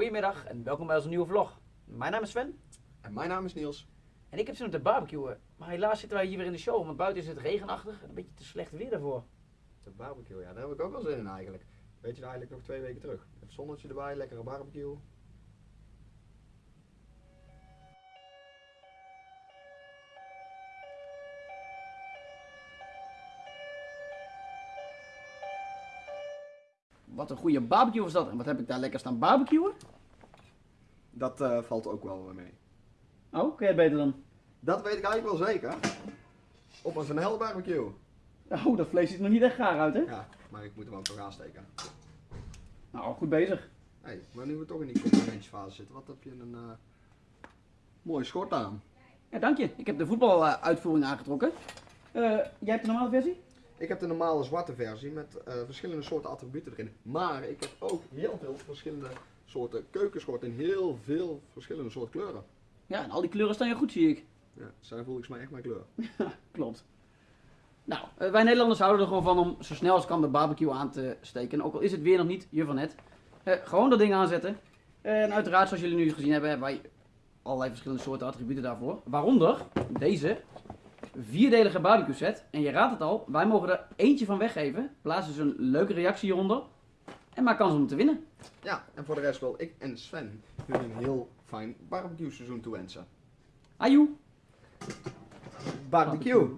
Goedemiddag en welkom bij onze nieuwe vlog. Mijn naam is Sven En mijn naam is Niels. en ik heb zin om te barbecuen. Maar helaas zitten wij hier weer in de show, want buiten is het regenachtig en een beetje te slecht weer daarvoor. De barbecue, ja, daar heb ik ook wel zin in eigenlijk. Weet je, eigenlijk nog twee weken terug. Even zonnetje erbij, lekkere barbecue. Wat een goede barbecue was dat. En wat heb ik daar lekker staan barbecuen? Dat eh, valt ook wel weer mee. Oh, kun jij het beter dan? Dat weet ik eigenlijk wel zeker. Op een Van Hel barbecue. Oh, dat vlees ziet er nog niet echt gaar uit, hè? Ja, maar ik moet hem ook nog aansteken. Nou, goed bezig. Hé, maar nu we toch in die complimentjesfase zitten, wat heb je een eh mooie schort aan? Ja, dank je. Ik heb de voetbaluitvoering aangetrokken. Eh, jij hebt de normale versie? Ik heb de normale zwarte versie met eh, verschillende soorten attributen erin. Maar ik heb ook heel veel verschillende soorten keukenschorten in heel veel verschillende soorten kleuren. Ja, en al die kleuren staan je goed, zie ik. Ja, zijn volgens mij echt mijn kleur. Klopt. Nou, eh, wij Nederlanders houden er gewoon van om zo snel als kan de barbecue aan te steken. Ook al is het weer nog niet je van net. Eh, gewoon dat ding aanzetten. En uiteraard, zoals jullie nu gezien hebben, hebben wij allerlei verschillende soorten attributen daarvoor. Waaronder deze vierdelige barbecue set. En je raadt het al, wij mogen er eentje van weggeven. Plaats dus een leuke reactie hieronder. En maak kans om te winnen. Ja, en voor de rest wil ik en Sven jullie een heel fijn barbecue seizoen toewensen. Ajoe! Barbecue!